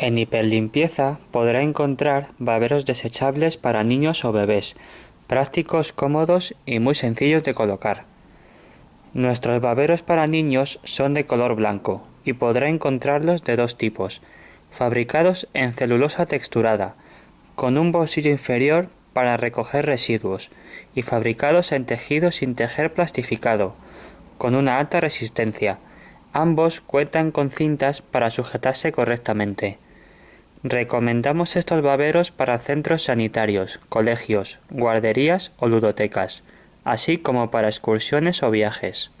En Hiperlimpieza podrá encontrar baberos desechables para niños o bebés, prácticos, cómodos y muy sencillos de colocar. Nuestros baberos para niños son de color blanco y podrá encontrarlos de dos tipos, fabricados en celulosa texturada, con un bolsillo inferior para recoger residuos y fabricados en tejido sin tejer plastificado, con una alta resistencia. Ambos cuentan con cintas para sujetarse correctamente. Recomendamos estos baberos para centros sanitarios, colegios, guarderías o ludotecas, así como para excursiones o viajes.